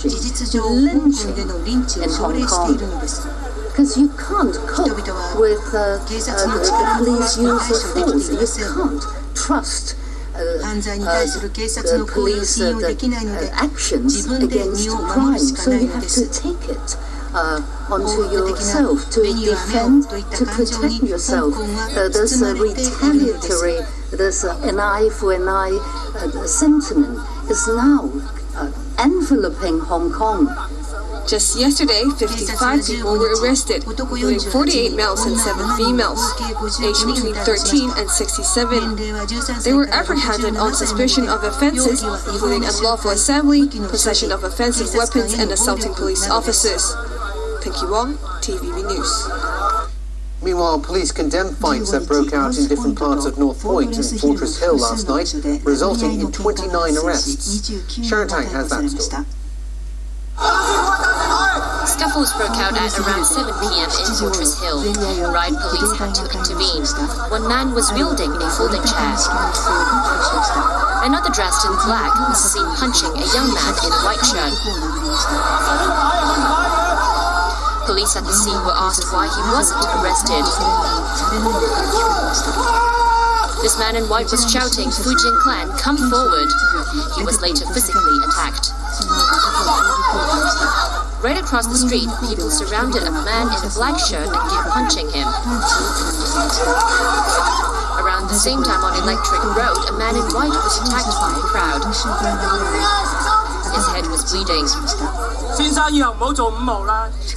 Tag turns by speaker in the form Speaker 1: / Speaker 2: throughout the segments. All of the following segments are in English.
Speaker 1: lynching,
Speaker 2: 事実上香
Speaker 1: lynching
Speaker 2: 港でのリンチを
Speaker 1: in
Speaker 2: 奨励
Speaker 1: Hong
Speaker 2: してい
Speaker 1: Kong.
Speaker 2: るのです
Speaker 1: Because you can't cope
Speaker 2: 人々は
Speaker 1: with uh, uh,
Speaker 2: 警
Speaker 1: the,
Speaker 2: 察の
Speaker 1: the
Speaker 2: 力の
Speaker 1: police
Speaker 2: 弱
Speaker 1: use
Speaker 2: さ
Speaker 1: of
Speaker 2: に対処でき
Speaker 1: force.
Speaker 2: ま
Speaker 1: You
Speaker 2: せん
Speaker 1: can't trust uh,
Speaker 2: 犯罪に
Speaker 1: uh,
Speaker 2: 対する警察
Speaker 1: the
Speaker 2: の行為を
Speaker 1: police
Speaker 2: 信
Speaker 1: uh,
Speaker 2: 用
Speaker 1: the,
Speaker 2: できないので
Speaker 1: uh, actions
Speaker 2: 自分で
Speaker 1: against
Speaker 2: 身を守
Speaker 1: crime.
Speaker 2: るしか
Speaker 1: So
Speaker 2: ない
Speaker 1: you
Speaker 2: の
Speaker 1: have
Speaker 2: で
Speaker 1: to
Speaker 2: す
Speaker 1: take it uh, onto yourself to defend, to protect yourself. Uh, there's a retaliatory, there's an eye for an eye uh, sentiment is now uh, enveloping Hong Kong.
Speaker 3: Just yesterday, 55 people were arrested, including 48 males and 7 females, aged between 13 and 67. They were apprehended on suspicion of offenses, including unlawful assembly, possession of offensive weapons, and assaulting police officers. Pinky Wong, TVB News.
Speaker 4: Meanwhile, police condemned fights that broke out in different parts of North Point and Fortress Hill last night, resulting in 29 arrests. Sharon Tang has that story.
Speaker 5: Scuffles broke out at around 7 p.m. in Fortress Hill. Riot police had to intervene. One man was wielding a folding chair. Another dressed in black was seen punching a young man in a white shirt. Police at the scene were asked why he wasn't arrested. This man in white was shouting, Fujian clan, come forward. He was later physically attacked. Right across the street, people surrounded a man in a black shirt and kept punching him. Around the same time on Electric Road, a man in white was attacked by a crowd. His head was bleeding.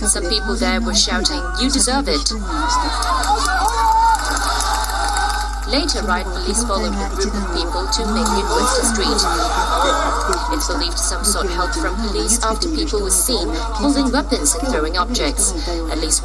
Speaker 5: Some people there were shouting, You deserve it. Later, riot police followed a group of people to Mingyu Winter Street. It believed some sought help from police after people were seen holding weapons and throwing objects. At least